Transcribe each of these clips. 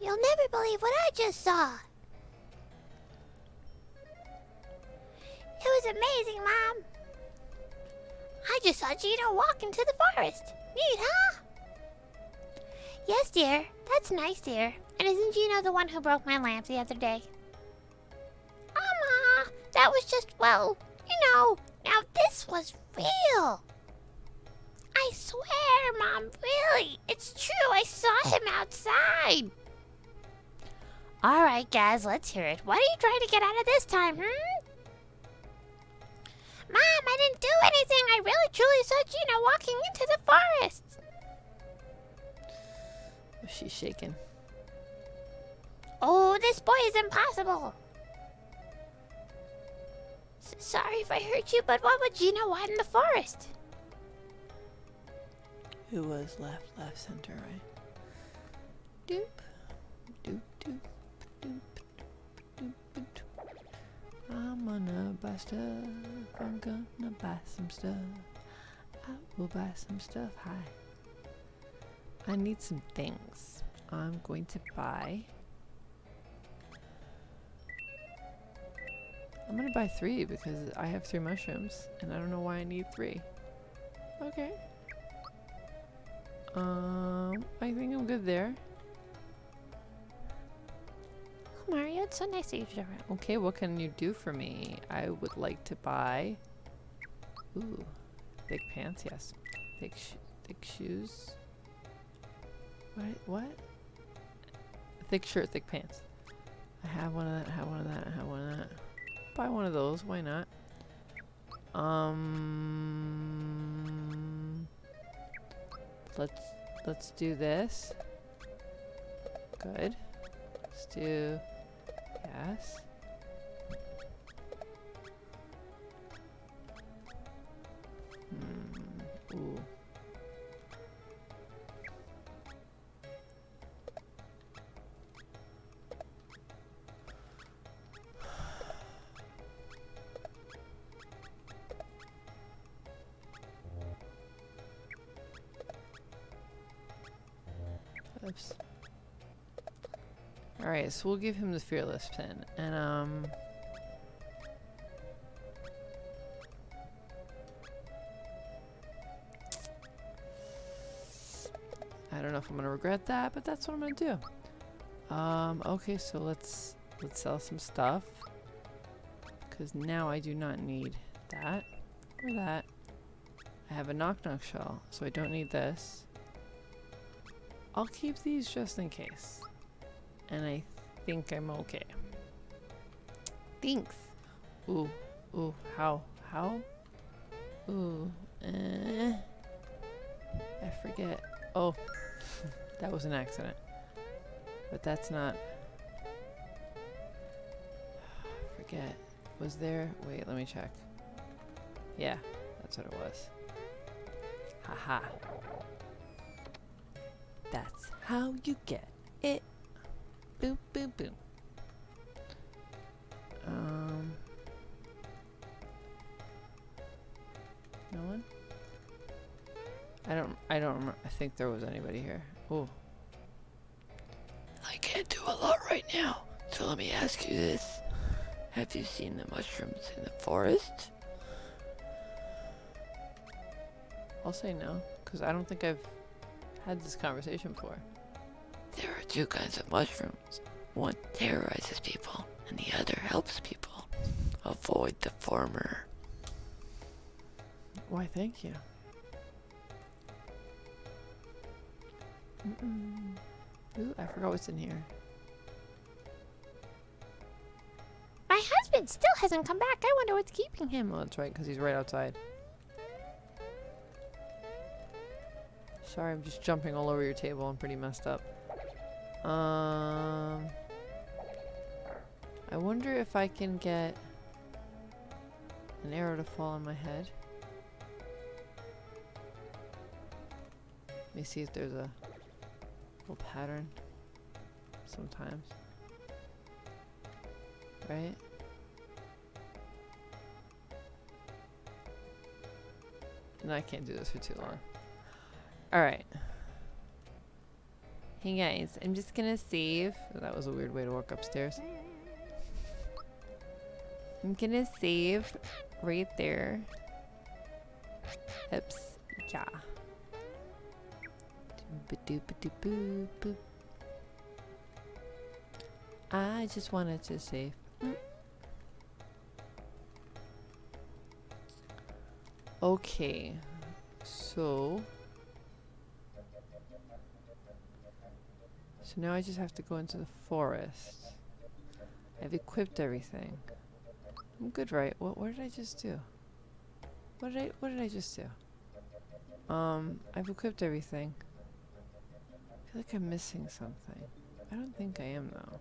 You'll never believe what I just saw. It was amazing, Mom. I just saw Geno walk into the forest. Neat, huh? Yes, dear. That's nice, dear. And isn't Geno the one who broke my lamp the other day? Mama, that was just, well, you know, now this was real. I swear, Mom, really. It's true. I saw him outside. All right, guys, let's hear it. What are you trying to get out of this time, hmm? Mom, I didn't do anything. I really truly saw Geno walking into the forest. She's shaking. Oh, this boy is impossible. S sorry if I hurt you, but what would Geno want in the forest? It was left, left, center, right? Doop, I'm gonna buy stuff. I'm gonna buy some stuff. I will buy some stuff. Hi. I need some things. I'm going to buy. I'm gonna buy three because I have three mushrooms and I don't know why I need three. Okay. Um, I think I'm good there. Mario, it's so nice that you're around. Okay, what can you do for me? I would like to buy. Ooh, thick pants. Yes, thick sh thick shoes. What? What? Thick shirt, thick pants. I have one of that. I have one of that. I have one of that. Buy one of those. Why not? Um. Let's let's do this. Good. Let's do yes. Alright, so we'll give him the fearless pin. And um I don't know if I'm gonna regret that, but that's what I'm gonna do. Um, okay, so let's let's sell some stuff. Cause now I do not need that or that. I have a Noknok Shell, so I don't need this. I'll keep these just in case. And I think I'm okay. Thanks. Ooh, ooh, how, how? Ooh, eh. I forget. Oh, that was an accident. But that's not. Forget. Was there? Wait, let me check. Yeah, that's what it was. Haha. That's how you get it. Boom, boom, boom. Um. No one? I don't, I don't remember. I think there was anybody here. Oh. I can't do a lot right now, so let me ask you this. Have you seen the mushrooms in the forest? I'll say no, because I don't think I've had this conversation before. There are two kinds of mushrooms. One terrorizes people, and the other helps people. Avoid the former. Why, thank you. Mm -mm. Ooh, I forgot what's in here. My husband still hasn't come back. I wonder what's keeping him. Oh, that's right, because he's right outside. Sorry, I'm just jumping all over your table. I'm pretty messed up. Um, I wonder if I can get an arrow to fall on my head. Let me see if there's a little pattern sometimes. Right? And I can't do this for too long. Alright. Hey guys, I'm just gonna save. Oh, that was a weird way to walk upstairs. I'm gonna save right there. Oops. Yeah. I just wanted to save. Okay. So. So now I just have to go into the forest. I've equipped everything. I'm good, right? What, what did I just do? What did I, what did I just do? Um, I've equipped everything. I feel like I'm missing something. I don't think I am, though.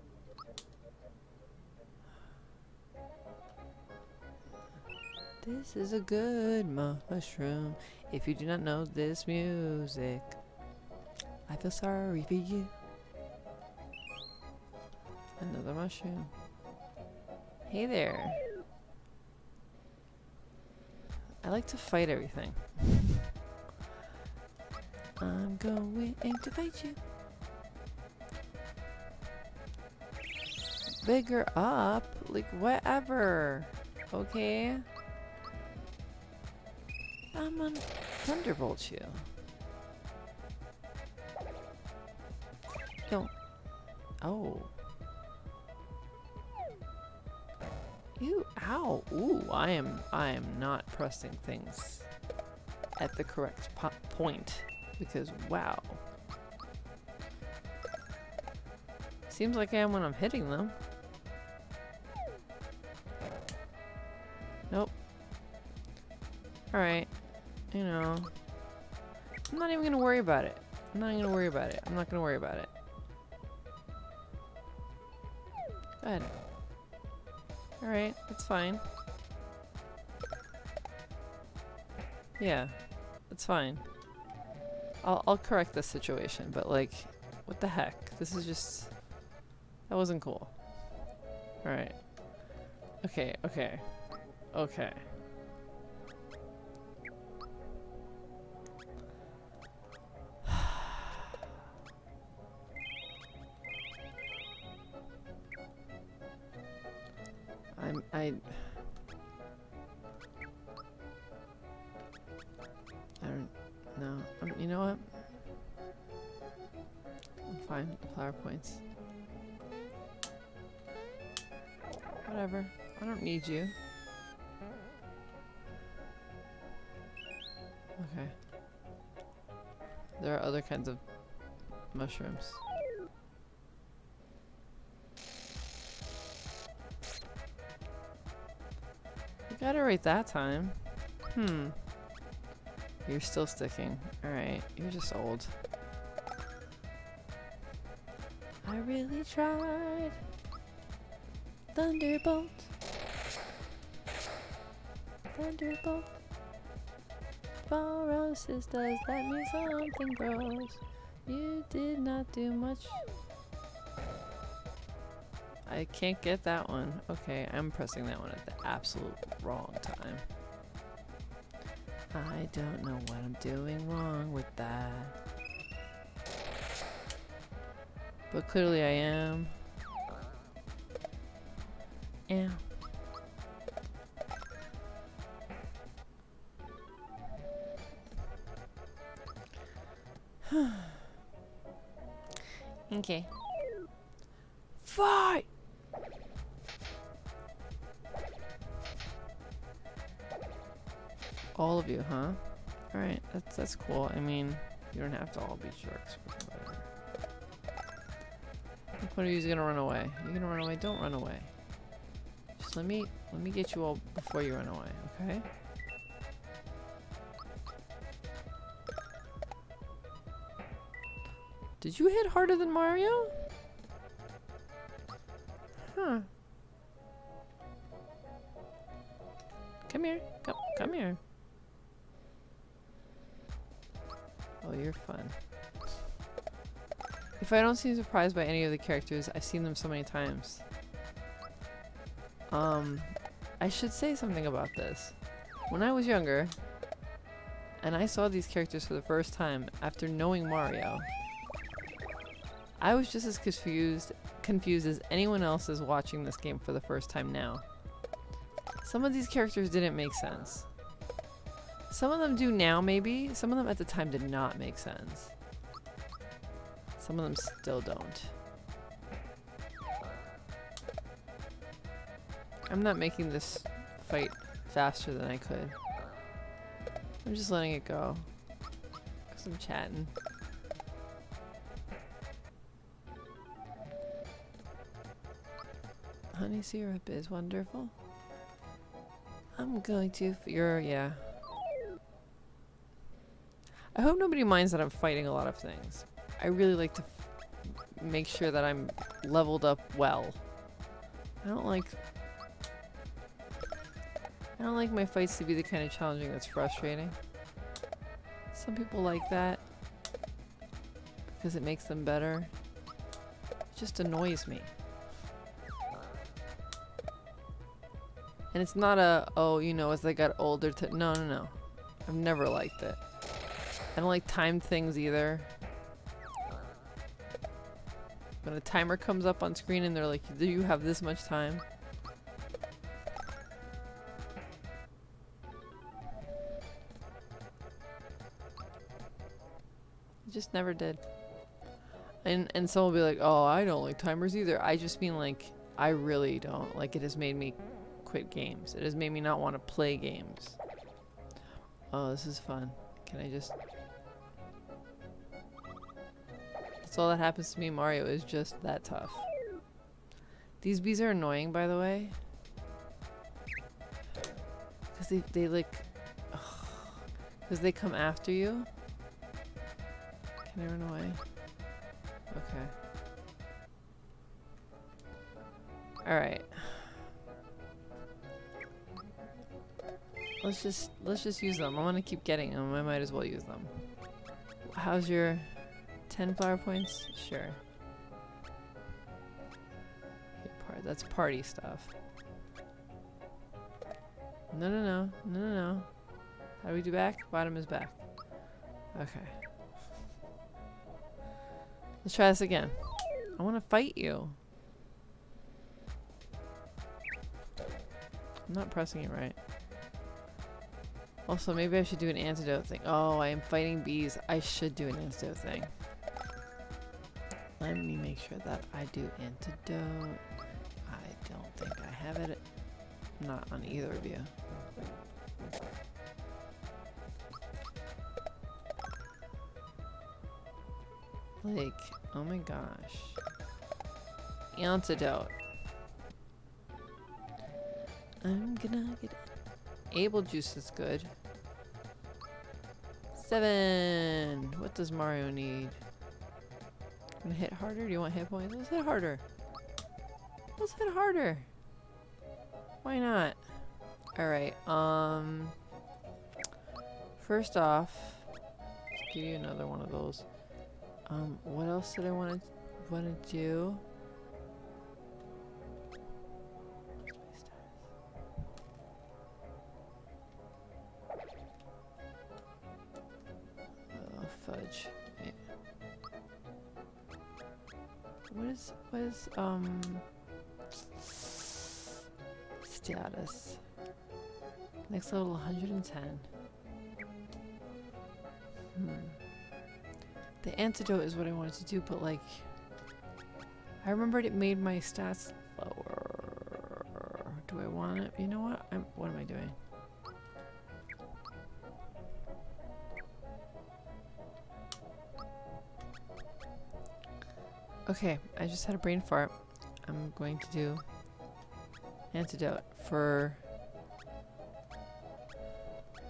This is a good mushroom. If you do not know this music, I feel sorry for you. Another mushroom. Hey there. I like to fight everything. I'm going to fight you. Bigger up, like whatever. Okay. I'm gonna thunderbolt you. Don't. Oh. You, ow, ooh, I am, I am not pressing things at the correct po point because wow. Seems like I am when I'm hitting them. Nope. Alright. You know. I'm not even gonna worry about it. I'm not even gonna worry about it. I'm not gonna worry about it. Go ahead. Alright, that's fine. Yeah, that's fine. I'll, I'll correct this situation, but like, what the heck? This is just... That wasn't cool. Alright. Okay, okay. Okay. Points. Whatever. I don't need you. Okay. There are other kinds of mushrooms. You got it right that time. Hmm. You're still sticking. Alright, you're just old. I really tried. Thunderbolt. Thunderbolt. Faurosis, does that mean something grows? You did not do much. I can't get that one. Okay, I'm pressing that one at the absolute wrong time. I don't know what I'm doing wrong with that. But clearly I am. Yeah. okay. Fight! All of you, huh? Alright, that's that's cool. I mean, you don't have to all be sharks. One of you is gonna run away? You're gonna run away? Don't run away. Just let me let me get you all before you run away, okay? Did you hit harder than Mario? Huh. Come here. Come come here. Oh, you're fun. If I don't seem surprised by any of the characters, I've seen them so many times. Um, I should say something about this. When I was younger, and I saw these characters for the first time after knowing Mario, I was just as confused confused as anyone else is watching this game for the first time now. Some of these characters didn't make sense. Some of them do now, maybe. Some of them at the time did not make sense. Some of them still don't. I'm not making this fight faster than I could. I'm just letting it go. Because I'm chatting. Honey syrup is wonderful. I'm going to. You're, yeah. I hope nobody minds that I'm fighting a lot of things. I really like to make sure that I'm leveled up well. I don't like. I don't like my fights to be the kind of challenging that's frustrating. Some people like that because it makes them better. It just annoys me. And it's not a, oh, you know, as I got older to, no, no, no. I've never liked it. I don't like timed things either. When a timer comes up on screen and they're like, do you have this much time? I just never did. And and someone will be like, oh, I don't like timers either. I just mean like, I really don't. Like, it has made me quit games. It has made me not want to play games. Oh, this is fun. Can I just... That's all that happens to me Mario is just that tough. These bees are annoying, by the way. Because they, they like... Because they come after you. Can I run away? Okay. Alright. Let's just let's just use them. I want to keep getting them. I might as well use them. How's your 10 flower points? Sure. That's party stuff. No, no, no. No, no, no. How do we do back? Bottom is back. Okay. Let's try this again. I want to fight you. I'm not pressing it right. Also, maybe I should do an antidote thing. Oh, I am fighting bees. I should do an antidote thing. Let me make sure that I do antidote. I don't think I have it. Not on either of you. Like, oh my gosh. Antidote. I'm gonna get it. Able juice is good. Seven. What does Mario need? Gonna hit harder? Do you want hit points? Let's hit harder. Let's hit harder. Why not? Alright, um... First off, let's give you another one of those. Um, what else did I want to want to do? Um, status? Next level 110. Hmm. The antidote is what I wanted to do, but like, I remembered it made my stats lower. Do I want it? You know what? I'm, what am I doing? Okay, I just had a brain fart. I'm going to do antidote for.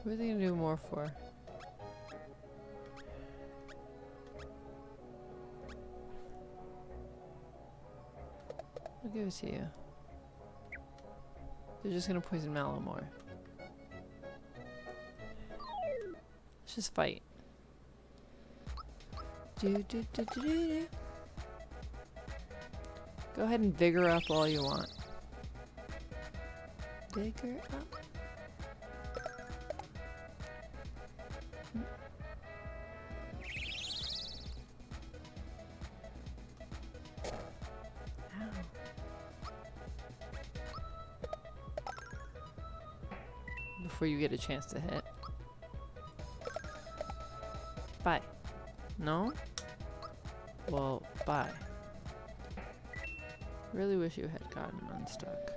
What are they gonna do more for? I'll give it to you. They're just gonna poison Mallow more. Let's just fight. Do, do, do, do, do, do. Go ahead and vigor up all you want. Vigor up. before you get a chance to hit. Bye. No? Well, bye. Really wish you had gotten unstuck.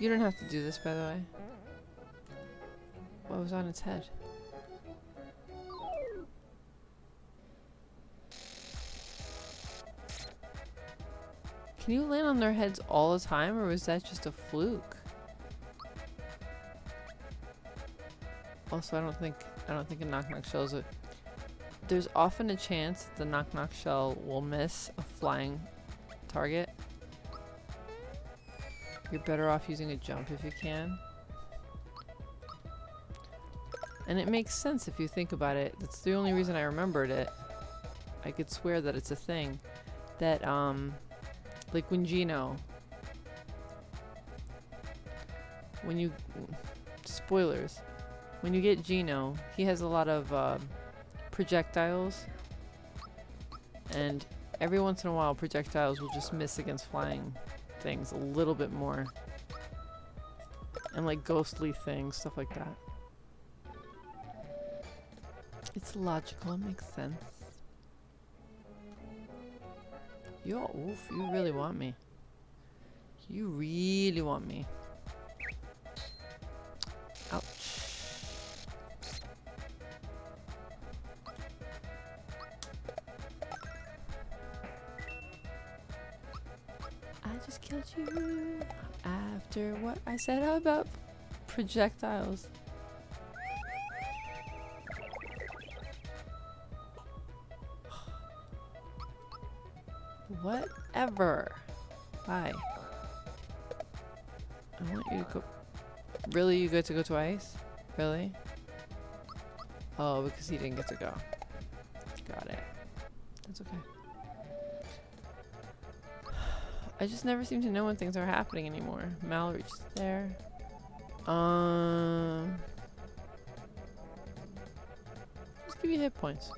You don't have to do this, by the way. What was on its head? Can you land on their heads all the time, or was that just a fluke? Also, I don't think I don't think a Noknok Shell is a. There's often a chance that the Noknok Shell will miss a flying target. You're better off using a jump if you can. And it makes sense if you think about it. That's the only reason I remembered it. I could swear that it's a thing. That, um, like when Geno, when you, spoilers, when you get Geno, he has a lot of uh, projectiles. And every once in a while, projectiles will just miss against flying things a little bit more. And like ghostly things, stuff like that. It's logical, it makes sense. Yo, oof, you really want me. You really want me. Said how about projectiles. Whatever. Bye. I want you to go. Really? You get to go twice? Really? Oh, because he didn't get to go. Got it. That's okay. I just never seem to know when things are happening anymore. Mallory's just there. Um. Just give you hit points.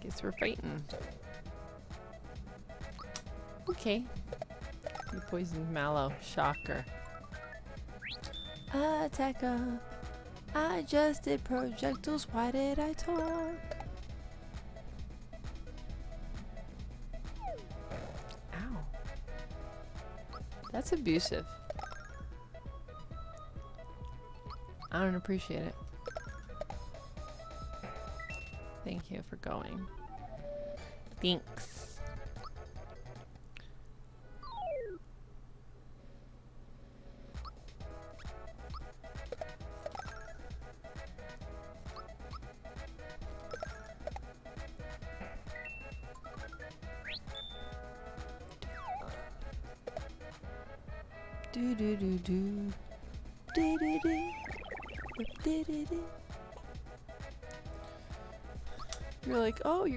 Guess we're fighting. Okay. You poisoned Mallow. Shocker. Attack Attacker. I just did projectiles. Why did I talk? Ow. That's abusive. I don't appreciate it. Thank you for going. Thanks.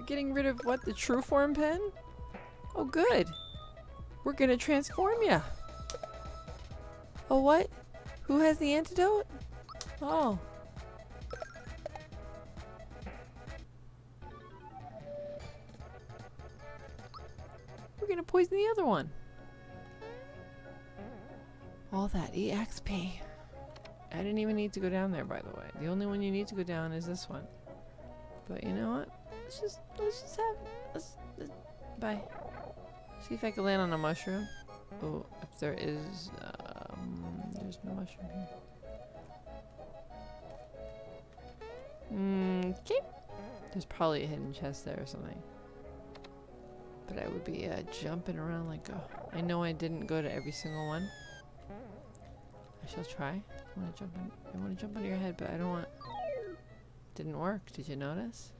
Getting rid of what? The true form pen? Oh, good. We're gonna transform ya. Oh, what? Who has the antidote? Oh. We're gonna poison the other one. All that EXP. I didn't even need to go down there, by the way. The only one you need to go down is this one. But you know what? Let's just let's just have let's, let's bye. See if I can land on a mushroom. Oh, if there is um there's no mushroom here. Mm, okay. There's probably a hidden chest there or something. But I would be uh, jumping around like a... I know I didn't go to every single one. I shall try. I want to jump. I want to jump on your head, but I don't want. Didn't work. Did you notice?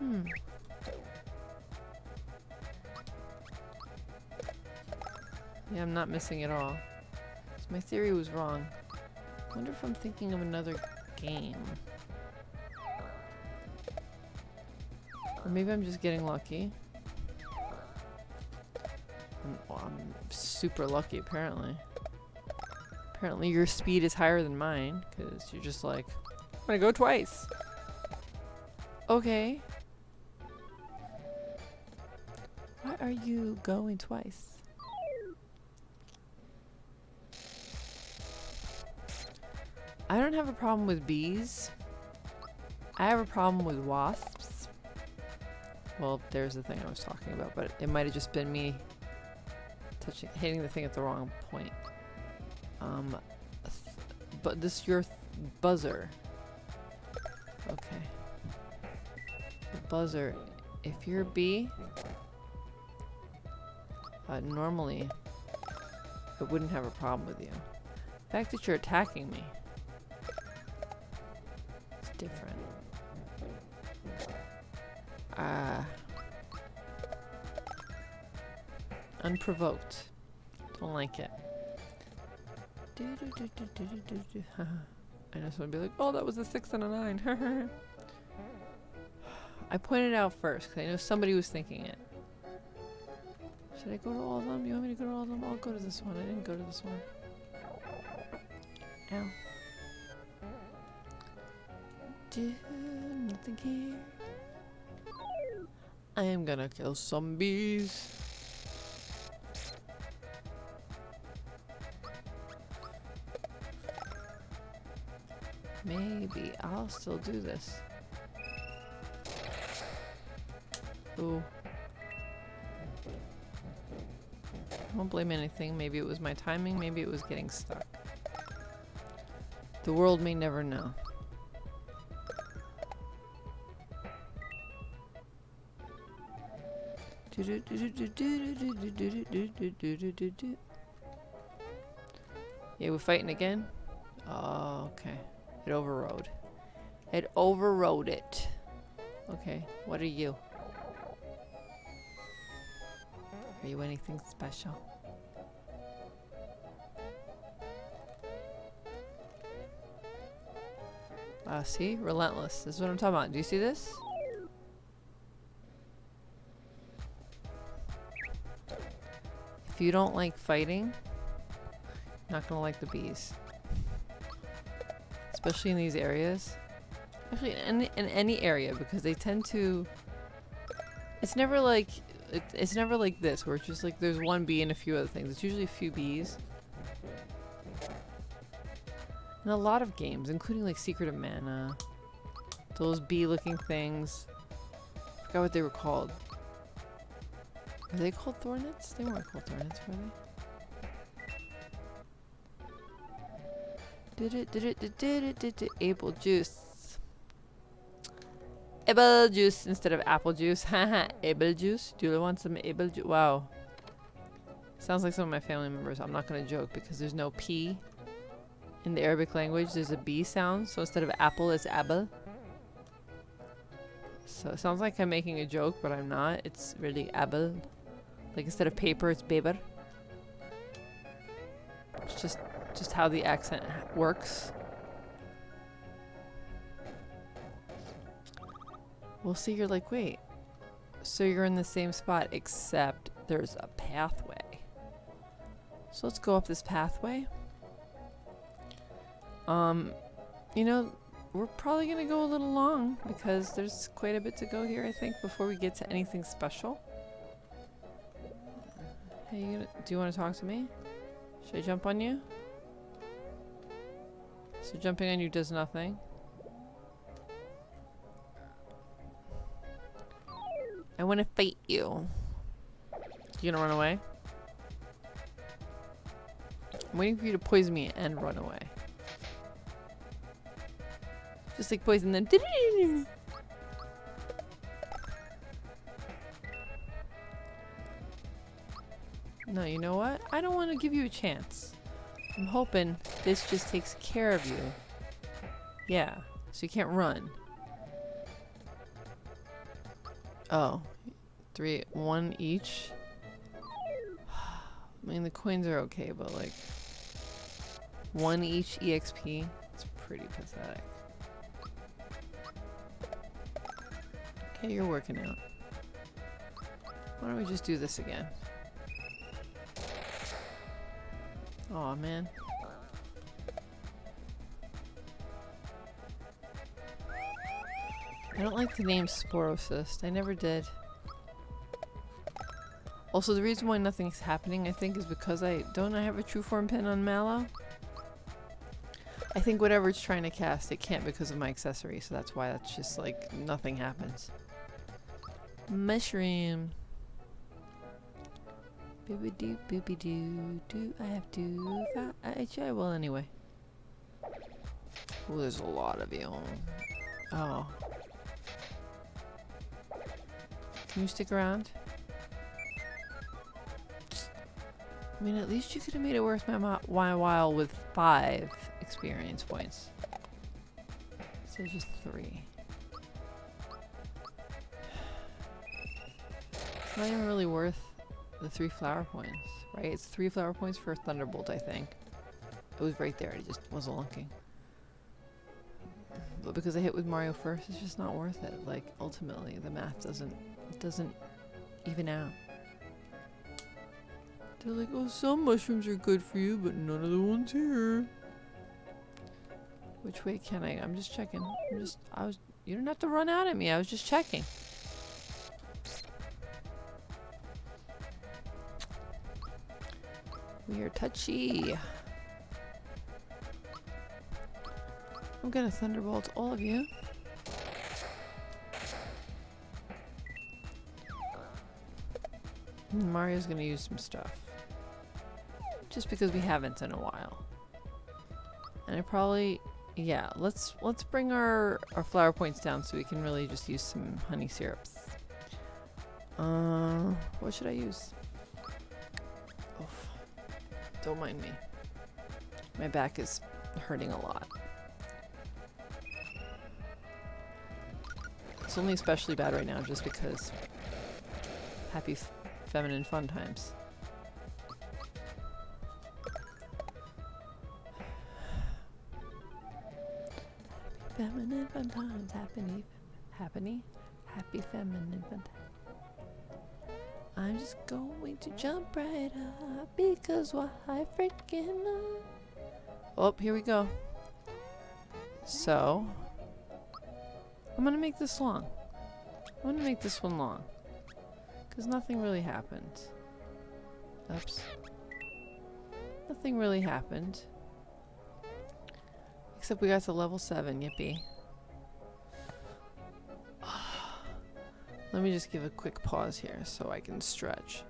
Hmm. Yeah, I'm not missing at all. So my theory was wrong. I wonder if I'm thinking of another game. Or maybe I'm just getting lucky. I'm, well, I'm super lucky, apparently. Apparently your speed is higher than mine, because you're just like, I'm gonna go twice. Okay. Are you going twice? I don't have a problem with bees. I have a problem with wasps. Well, there's the thing I was talking about, but it might have just been me touching, hitting the thing at the wrong point. Um, th- but this your th- buzzer. Okay. The buzzer. If you're a bee, uh, normally I wouldn't have a problem with you. The fact that you're attacking me, it's different. Ah. Unprovoked. Don't like it. I know someone would be like, oh, that was a six and a nine. I pointed out first because I know somebody was thinking it. Should I go to all of them? You want me to go to all of them? I'll go to this one. I didn't go to this one. Ow. Do nothing here. I am gonna kill some bees. Maybe I'll still do this. Ooh. I won't blame anything. Maybe it was my timing, maybe it was getting stuck. The world may never know. Yeah, we're fighting again? Oh, okay. It overrode. It overrode it. Okay, what are you? Are you anything special? Ah, see? Relentless. This is what I'm talking about. Do you see this? If you don't like fighting, you're not gonna like the bees. Especially in these areas. Actually, in, in any area, because they tend to... It's never like... It, it's never like this, where it's just like there's one bee and a few other things. It's usually a few bees. In a lot of games, including like Secret of Mana. Those bee-looking things. I forgot what they were called. Are they called thornets? They weren't called thornets, were they? Did it, did it, did it, did it, did it, apple juice. Apple juice instead of apple juice. Haha, apple juice. Do you want some apple juice? Wow. Sounds like some of my family members. I'm not gonna joke because there's no P in the Arabic language. There's a B sound, so instead of apple, it's abel. So it sounds like I'm making a joke, but I'm not. It's really abel. Like instead of paper, it's beber. It's just just how the accent works. We'll see. You're like, wait. So you're in the same spot, except there's a pathway. So let's go up this pathway. Um, you know, we're probably gonna go a little long because there's quite a bit to go here, I think, before we get to anything special. Hey, you gonna, do you want to talk to me? Should I jump on you? So jumping on you does nothing. I want to fight you. You gonna run away? I'm waiting for you to poison me and run away. Just like poison them. No, you know what? I don't want to give you a chance. I'm hoping this just takes care of you. Yeah, so you can't run. Oh, three, one each. I mean, the coins are okay, but like, one each EXP, it's pretty pathetic. Okay, you're working out. Why don't we just do this again? Oh man. I don't like the name Sporocyst. I never did. Also, the reason why nothing's happening, I think, is because I... Don't I have a true form pin on Mallow? I think whatever it's trying to cast, it can't because of my accessory, so that's why that's just like, nothing happens. Mushroom. Booby doo, booby doo, do I have to? I, actually, I will anyway. Oh, there's a lot of you. Oh. Can you stick around? I mean, at least you could have made it worth my, while with five experience points. So just three. It's not even really worth the three flower points, right? It's three flower points for a Thunderbolt, I think. It was right there, it just wasn't looking. But because I hit with Mario first, it's just not worth it. Like, ultimately, the math doesn't, doesn't even out. They're like, oh, some mushrooms are good for you, but none of the ones here. Which way can I? I'm just checking. I'm just, I was, you don't have to run out at me. I was just checking. We are touchy. I'm gonna thunderbolt all of you. Mario's gonna use some stuff. Just because we haven't in a while. And I probably yeah, let's let's bring our, our flower points down so we can really just use some honey syrups. Uh what should I use? Oof. Don't mind me. My back is hurting a lot. It's only especially bad right now just because happy feminine fun times. Times, happy, happy, happy feminine. I'm just going to jump right up because why freaking love. Oh, here we go. So, I'm gonna make this long. I'm gonna make this one long. Because nothing really happened. Oops. Nothing really happened. Except we got to level 7, yippee. Let me just give a quick pause here so I can stretch.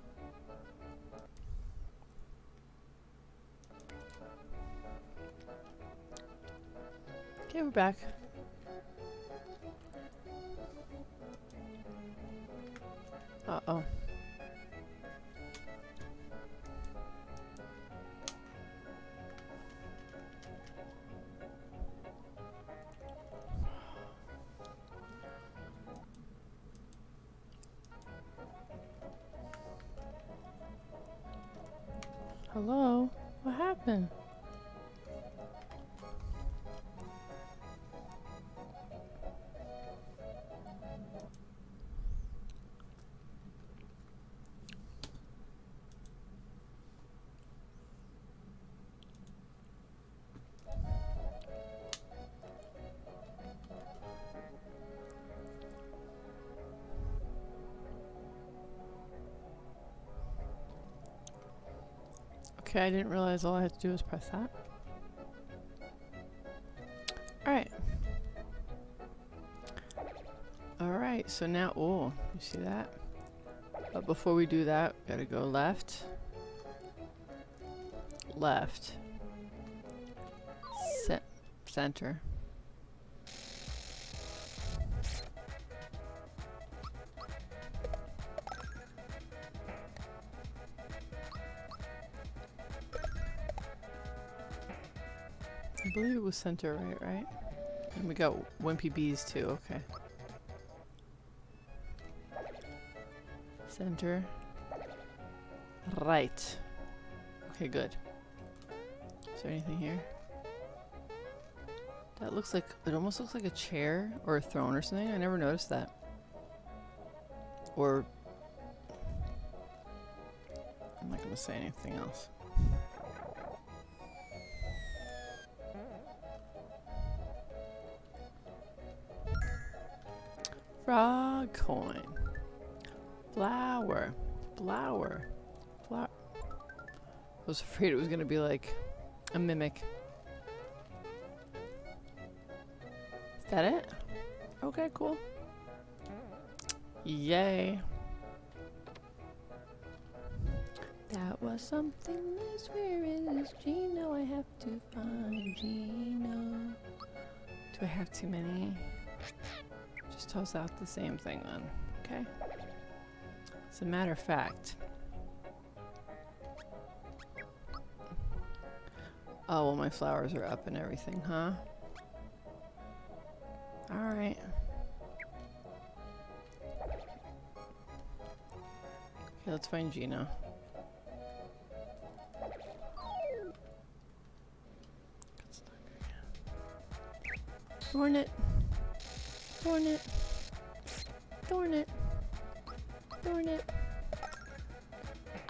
Okay, we're back. Uh-oh. Hello? What happened? Okay, I didn't realize all I had to do was press that. Alright. Alright, so now, oh, you see that? But before we do that, gotta go left. Left. Ce center. Was center right, right? And we got wimpy bees too, okay. Center. Right. Okay, good. Is there anything here? That looks like, it almost looks like a chair or a throne or something. I never noticed that. Or, I'm not gonna say anything else. Coin. Flower. Flower. Flower. I was afraid it was gonna be like a mimic. Is that it? Okay, cool. Yay. That was something else. Where is Geno? I have to find Geno. Do I have too many? Just toss out the same thing then. Okay. As a matter of fact. Oh, well, my flowers are up and everything, huh? Alright. Okay, let's find Gina. Thorn Thorn it. Thorn it. Thorn it.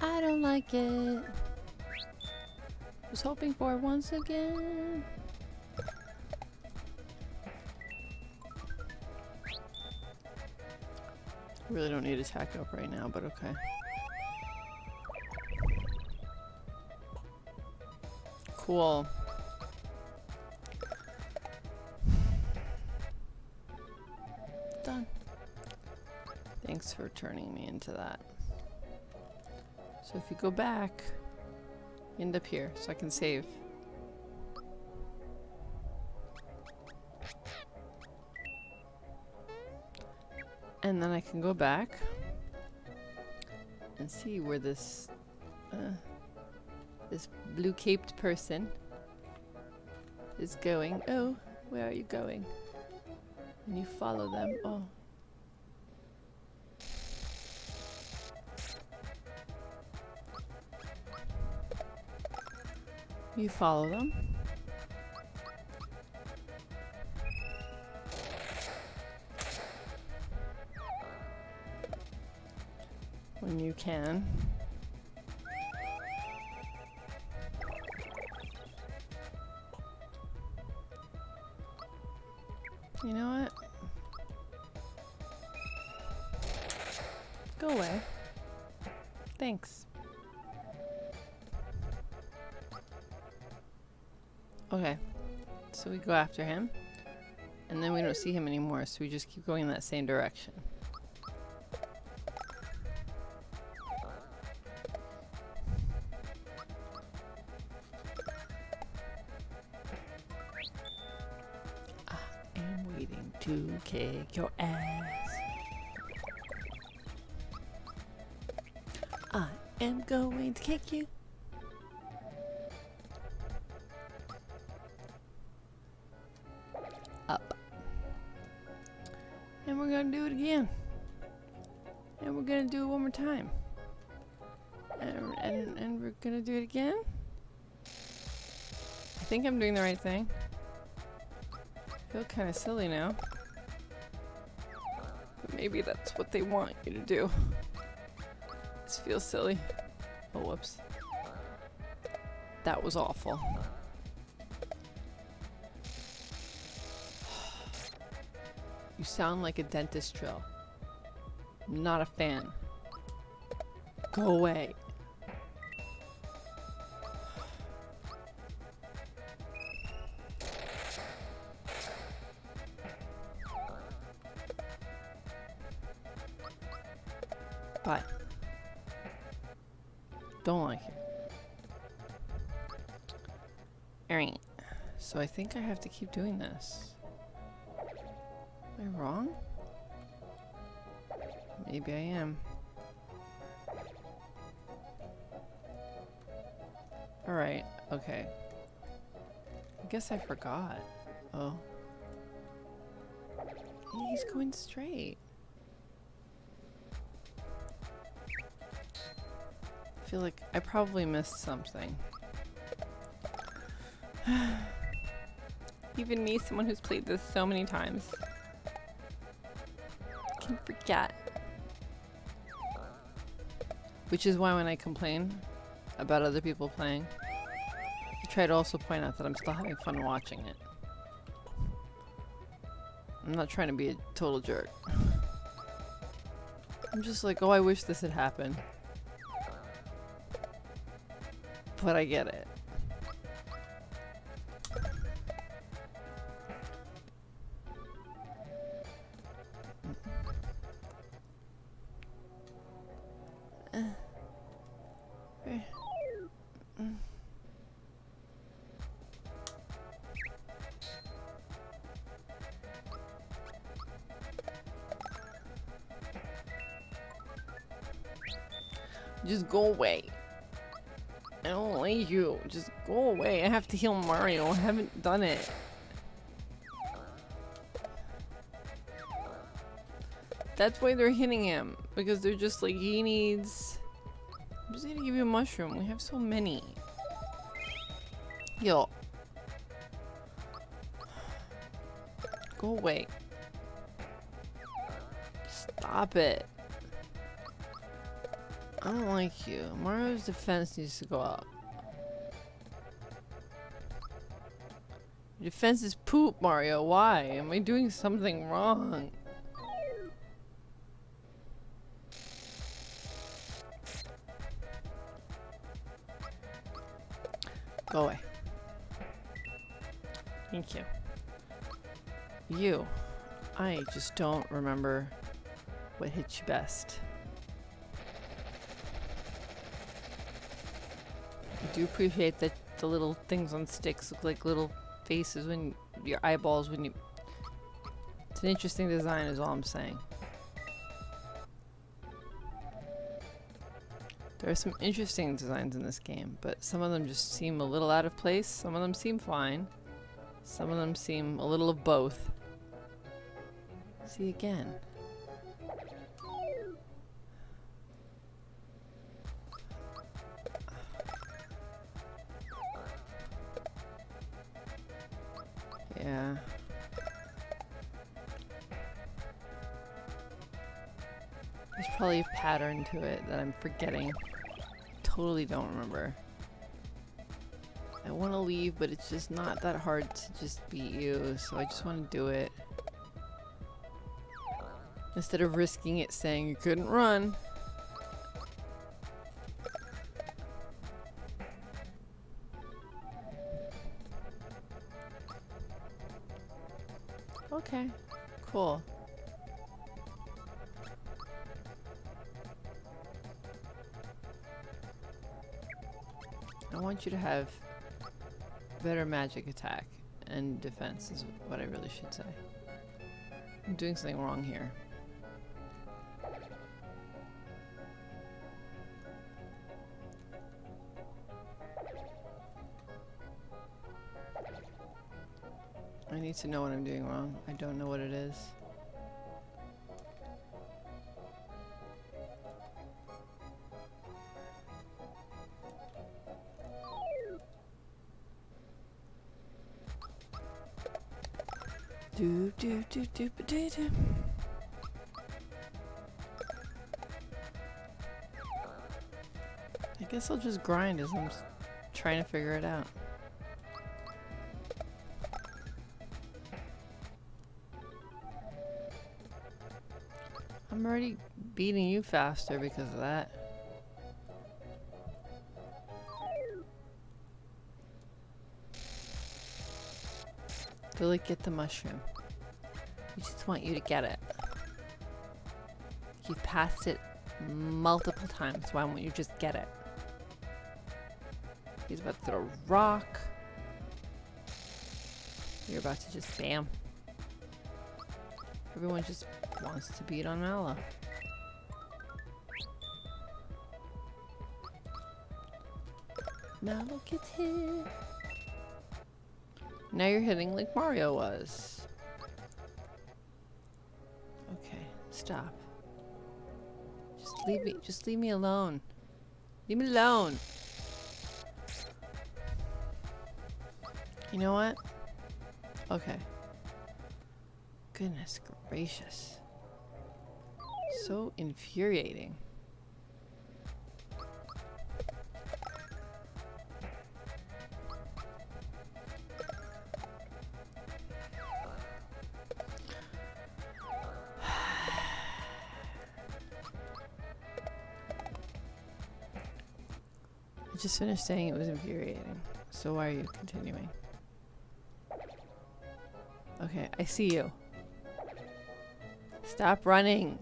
I don't like it. Was hoping for it once again. Really don't need attack up right now, but okay. Cool. For turning me into that. So if you go back, you end up here, so I can save. And then I can go back and see where this uh, this blue caped person is going. Oh, where are you going? And you follow them. Oh. You follow them. When you can. So we go after him. And then we don't see him anymore, so we just keep going in that same direction. Think I'm doing the right thing. I feel kind of silly now. But maybe that's what they want you to do. This feels silly. Oh, whoops. That was awful. You sound like a dentist drill. I'm Not a fan. Go away. So I think I have to keep doing this. Am I wrong? Maybe I am. Alright, okay. I guess I forgot. Oh. He's going straight. I feel like I probably missed something. Even me, someone who's played this so many times, can forget. Which is why when I complain about other people playing, I try to also point out that I'm still having fun watching it. I'm not trying to be a total jerk. I'm just like, oh, I wish this had happened. But I get it. Go away. I don't like you. Just go away. I have to heal Mario. I haven't done it. That's why they're hitting him. Because they're just like, he needs... I'm just gonna give you a mushroom. We have so many. Yo. Go away. Stop it. I don't like you. Mario's defense needs to go up. Defense is poop, Mario. Why? Am I doing something wrong? Go away. Thank you. You. I just don't remember what hits you best. Do appreciate that the little things on sticks look like little faces when your eyeballs when you it's an interesting design is all I'm saying. There are some interesting designs in this game, but some of them just seem a little out of place. Some of them seem fine. Some of them seem a little of both. See again. To it that I'm forgetting. Totally don't remember. I want to leave, but it's just not that hard to just beat you, so I just want to do it. Instead of risking it saying you couldn't run. Want you to have better magic attack and defense is what I really should say. I'm doing something wrong here. I need to know what I'm doing wrong. I don't know what it is. Do do. I guess I'll just grind as I'm trying to figure it out. I'm already beating you faster because of that. Billy, get the mushroom. We just want you to get it. You've passed it multiple times. Why won't you just get it? He's about to throw a rock. You're about to just bam. Everyone just wants to beat on Mallow. Mallow gets hit. Now you're hitting like Mario was. Stop. Just leave me just leave me alone. Leave me alone. You know what? Okay. Goodness gracious. So infuriating. Just finished saying it was infuriating. So why are you continuing? Okay, I see you. Stop running.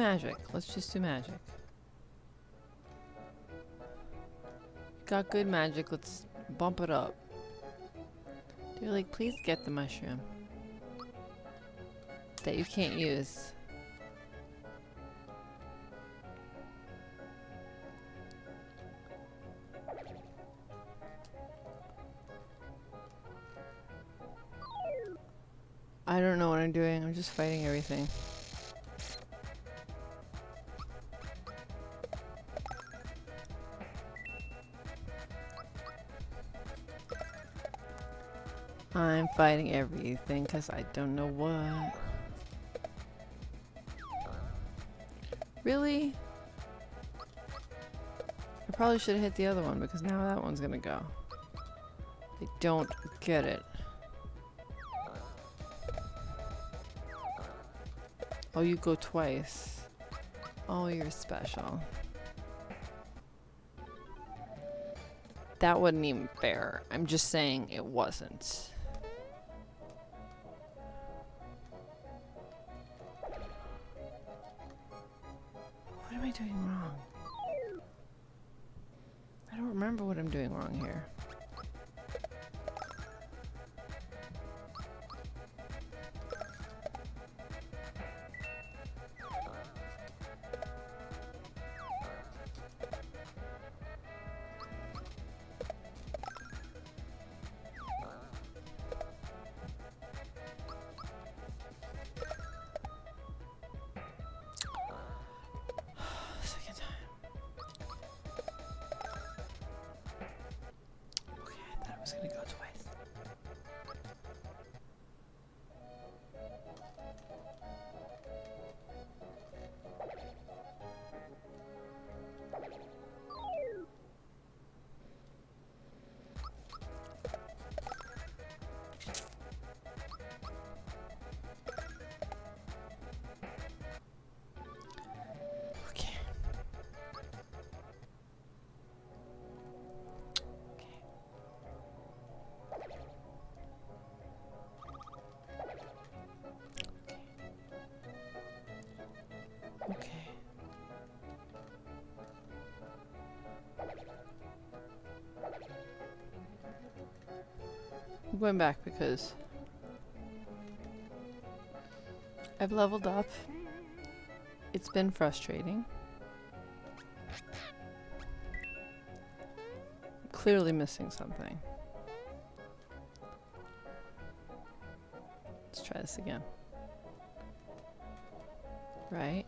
Magic. Let's just do magic. Got good magic. Let's bump it up. They're like, please get the mushroom. That you can't use. I don't know what I'm doing. I'm just fighting everything. Fighting everything because I don't know what. Really? I probably should have hit the other one because now that one's gonna go. I don't get it. Oh, you go twice. Oh, you're special. That wasn't even fair. I'm just saying it wasn't. Going back because I've leveled up. It's been frustrating. Clearly missing something. Let's try this again. Right?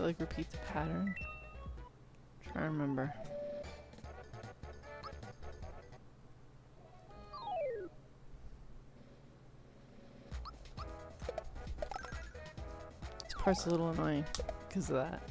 To like repeat the pattern? Try to remember. This part's a little annoying because of that.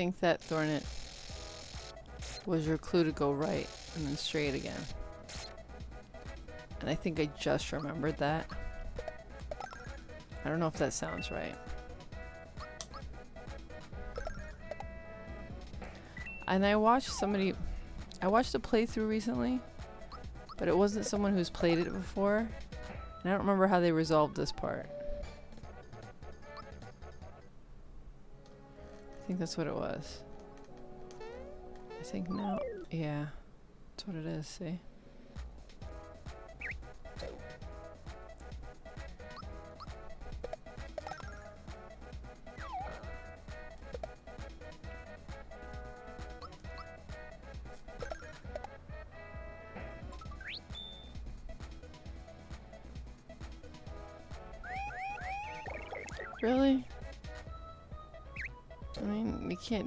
Think that Thornet was your clue to go right and then straight again. And I think I just remembered that. I don't know if that sounds right. And I watched somebody, I watched a playthrough recently, but it wasn't someone who's played it before. And I don't remember how they resolved this part. That's what it was. I think now, yeah, that's what it is, see?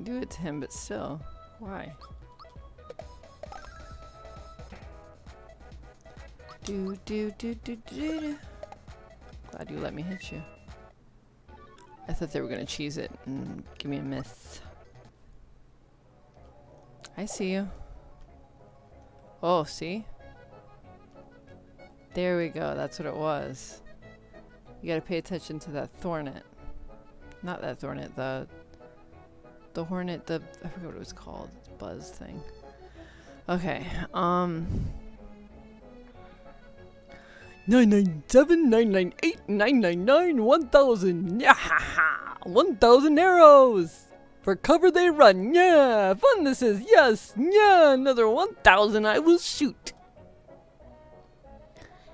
Do it to him, but still. Why? Do do do do do do. Glad you let me hit you. I thought they were gonna cheese it and give me a miss. I see you. Oh, see? There we go. That's what it was. You gotta pay attention to that thornet. Not that thornet, the the hornet, the I forget what it was called. Buzz thing. Okay, um Nine nine seven nine nine eight nine nine nine one thousand. Yeah, one thousand arrows. For cover they run. Yeah, fun this is. Yes, yeah, another one thousand I will shoot.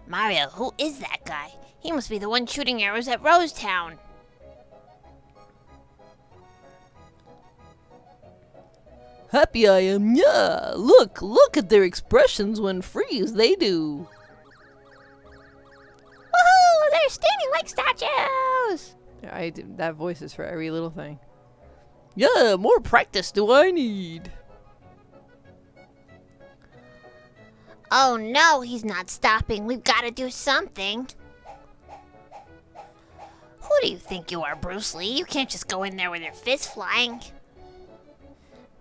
Mario, who is that guy? He must be the one shooting arrows at Rosetown. Happy I am. Yeah, look, look at their expressions when freeze. They do. Woohoo! They're standing like statues! I did, that voice is for every little thing. Yeah, more practice do I need. Oh no, he's not stopping. We've got to do something. Who do you think you are, Bruce Lee? You can't just go in there with your fists flying.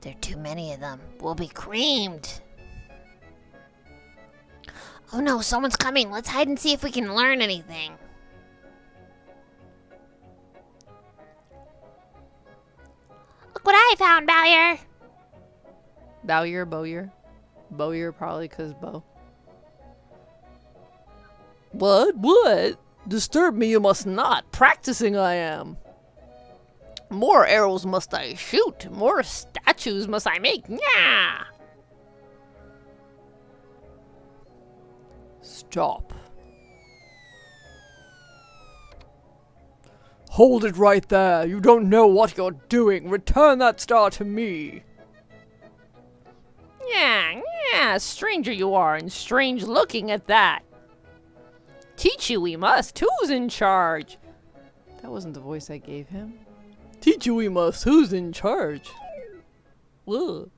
There are too many of them. We'll be creamed. Oh no, someone's coming. Let's hide and see if we can learn anything. Look what I found, Bowyer. Bowyer, Bowyer. Bowyer probably because bow. What? What? Disturb me you must not. Practicing I am. More arrows must I shoot. More statues must I make. Yeah. Stop. Hold it right there. You don't know what you're doing. Return that star to me. Yeah, yeah, stranger you are, and strange looking at that. Teach you we must. Who's in charge? That wasn't the voice I gave him. Teach you we must. Who's in charge? Ugh.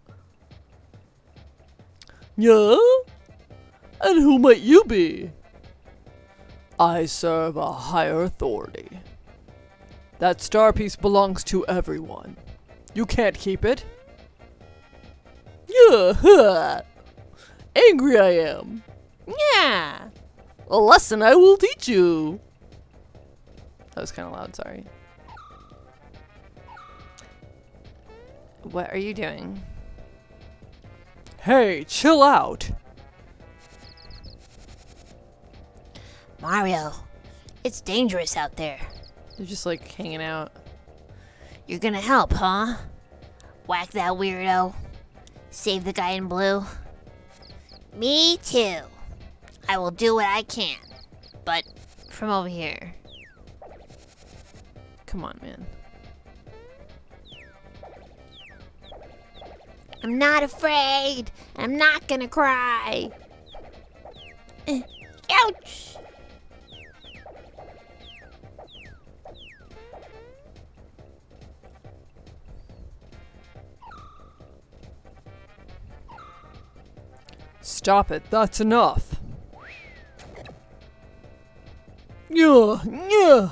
Yeah? And who might you be? I serve a higher authority. That star piece belongs to everyone. You can't keep it. Yeah. Angry I am. Yeah. A lesson I will teach you. That was kind of loud, sorry. What are you doing? Hey, chill out. Mario, it's dangerous out there. They're just like hanging out. You're gonna help, huh? Whack that weirdo. Save the guy in blue. Me too. I will do what I can. But from over here. Come on, man. I'm not afraid. I'm not gonna cry. Eh, Ouch! Stop it, that's enough. Yeah, yeah.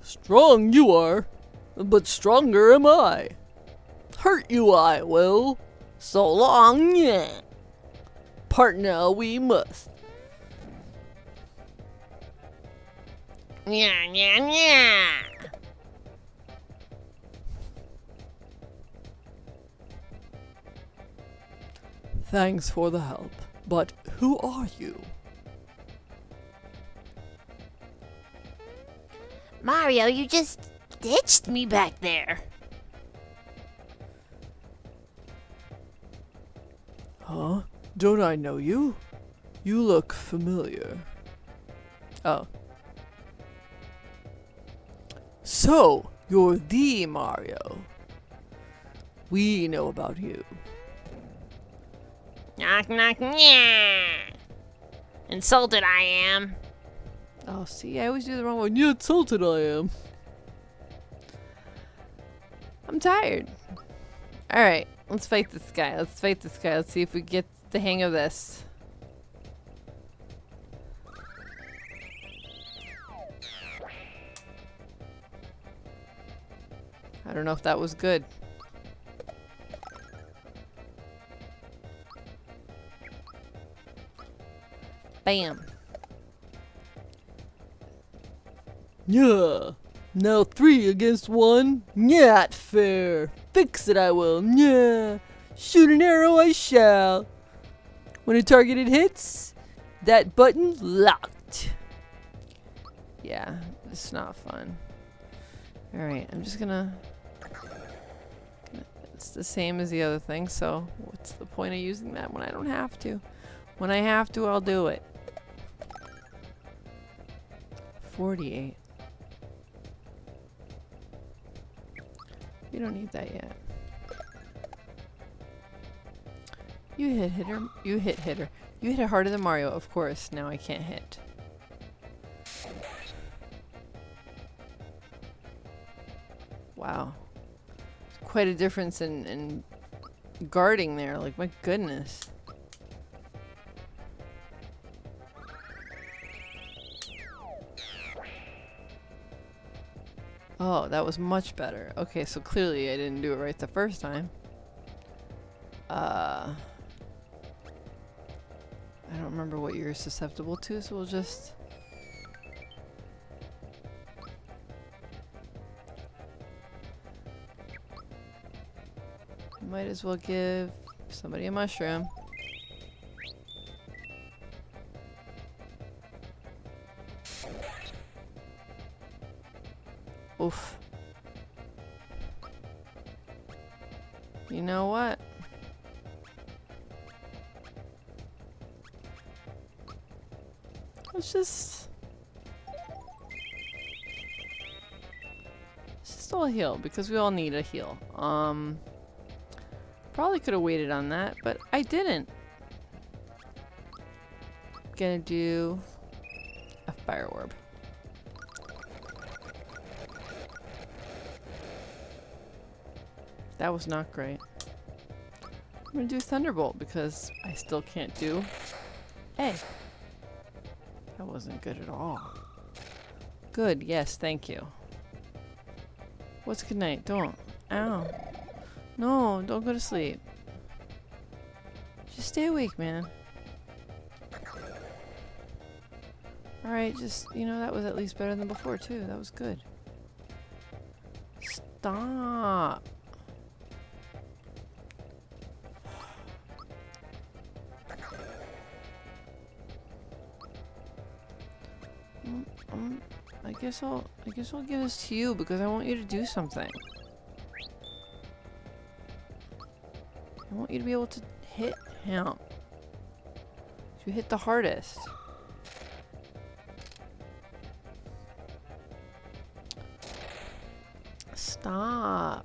Strong you are. but stronger am I. Hurt you I will. So long, yeah. Part now we must. Yeah, yeah, yeah. Thanks for the help. But who are you? Mario, you just ditched me back there. Huh? Don't I know you? You look familiar. Oh. So, you're the Mario. We know about you. Knock, knock, yeah. Insulted I am. Oh, see, I always do the wrong one. You insulted I am. I'm tired. Alright, let's fight this guy. Let's fight this guy. Let's see if we get the hang of this. I don't know if that was good. Bam. Yeah. Now three against one. Not fair. Fix it I will. Yeah. Shoot an arrow I shall. When a targeted hits, that button locked. Yeah, it's not fun. Alright, I'm just gonna. It's the same as the other thing, so what's the point of using that when I don't have to? When I have to, I'll do it. 48. You don't need that yet. You hit hitter. You hit hitter. You hit harder than Mario, of course. Now I can't hit. Wow. Quite a difference in, in guarding there. Like, my goodness. Oh, that was much better. Okay, so clearly I didn't do it right the first time. Uh, I don't remember what you're susceptible to, so we'll just... Might as well give somebody a mushroom. Oof. You know what? Let's just... Let's just all heal, because we all need a heal. Um... Probably could have waited on that, but I didn't. Gonna do a fire orb. That was not great. I'm gonna do Thunderbolt because I still can't do A. That wasn't good at all. Good, yes, thank you. What's good night? Don't. Ow. No, don't go to sleep. Just stay awake, man. Alright, just, you know, that was at least better than before, too. That was good. Stop. Guess I'll, I guess I'll give this to you because I want you to do something. I want you to be able to hit him. You hit the hardest. Stop.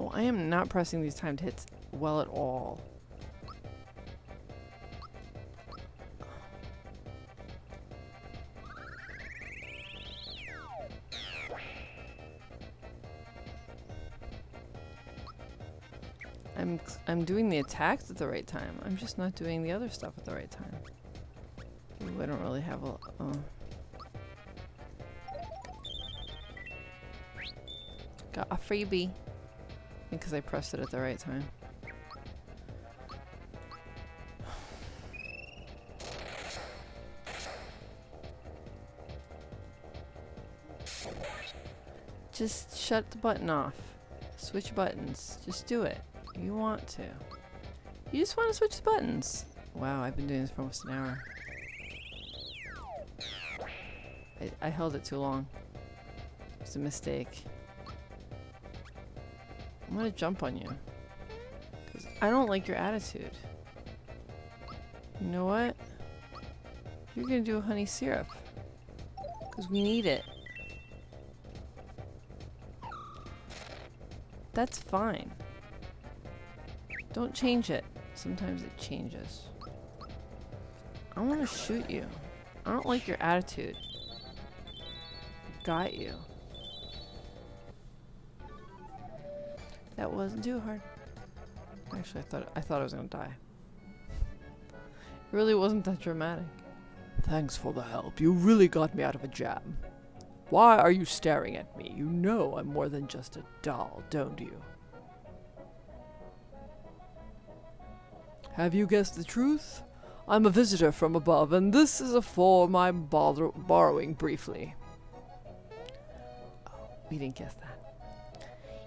Oh, I am not pressing these timed hits well at all. I'm doing the attacks at the right time. I'm just not doing the other stuff at the right time. I don't really have a. Uh. Got a freebie. Because I pressed it at the right time. Just shut the button off. Switch buttons. Just do it. You want to. You just want to switch the buttons. Wow, I've been doing this for almost an hour. I, I held it too long. It's a mistake. I'm gonna jump on you. Cause I don't like your attitude. You know what? You're gonna do a honey syrup. Cause we need it. That's fine. Don't change it. Sometimes it changes. I want to shoot you. I don't like your attitude. Got you. That wasn't too hard. Actually, I thought I thought I was gonna die. It really wasn't that dramatic. Thanks for the help. You really got me out of a jam. Why are you staring at me? You know I'm more than just a doll, don't you? Have you guessed the truth? I'm a visitor from above, and this is a form I'm bother- borrowing briefly. Oh, we didn't guess that.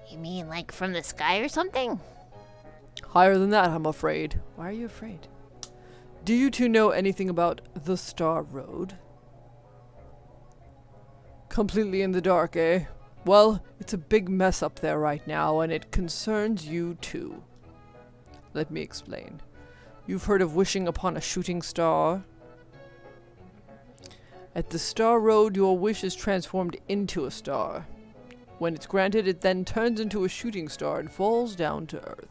You mean like from the sky or something? Higher than that, I'm afraid. Why are you afraid? Do you two know anything about the Star Road? Completely in the dark, eh? Well, it's a big mess up there right now, and it concerns you too. Let me explain. You've heard of wishing upon a shooting star? At the Star Road, your wish is transformed into a star. When it's granted, it then turns into a shooting star and falls down to Earth.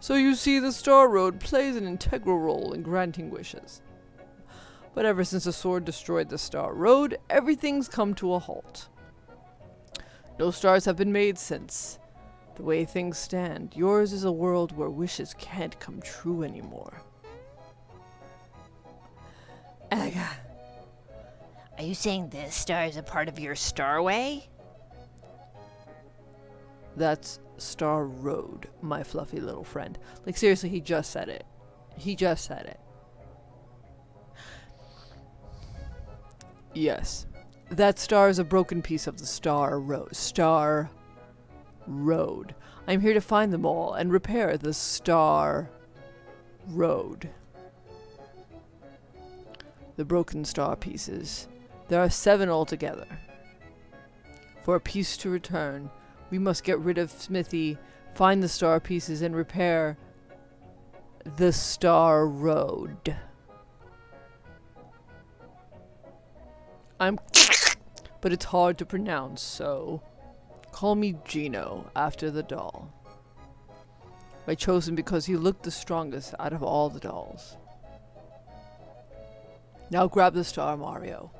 So you see, the Star Road plays an integral role in granting wishes. But ever since the sword destroyed the Star Road, everything's come to a halt. No stars have been made since. The way things stand, yours is a world where wishes can't come true anymore. Ega. Are you saying this star is a part of your starway? That's Star Road, my fluffy little friend. Like, seriously, he just said it. He just said it. Yes. That star is a broken piece of the Star Road. Star Road. I'm here to find them all and repair the Star Road. The broken star pieces. There are seven altogether. For a piece to return, we must get rid of Smithy, find the star pieces, and repair the Star Road. I'm. But it's hard to pronounce, so. Call me Geno, after the doll. I chose him because he looked the strongest out of all the dolls. Now grab the star, Mario.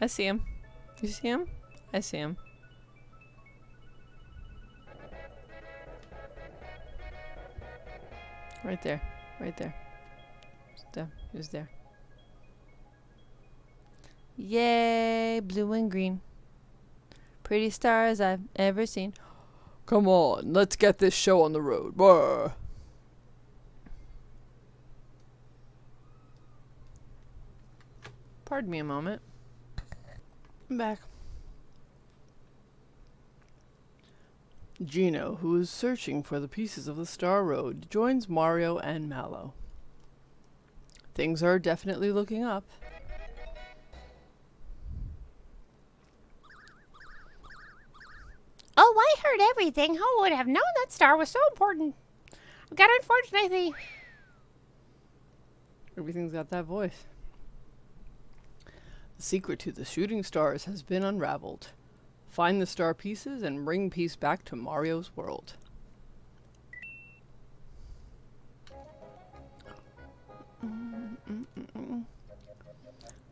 I see him. You see him? I see him. Right there. Right there. Just there. He was there. Yay! Blue and green. Pretty stars I've ever seen. Come on, let's get this show on the road. Brr. Pardon me a moment. I'm back. Geno, who is searching for the pieces of the Star Road, joins Mario and Mallow. Things are definitely looking up. Oh, I heard everything. Who would have known that star was so important? I've got unfortunately. Everything's got that voice. The secret to the shooting stars has been unraveled. Find the star pieces and bring peace back to Mario's world.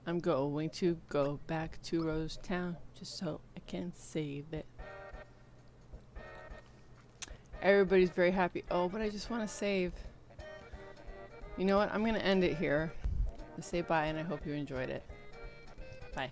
I'm going to go back to Rose Town just so I can save it. Everybody's very happy. Oh, but I just want to save. You know what? I'm going to end it here. Say bye, and I hope you enjoyed it. Bye.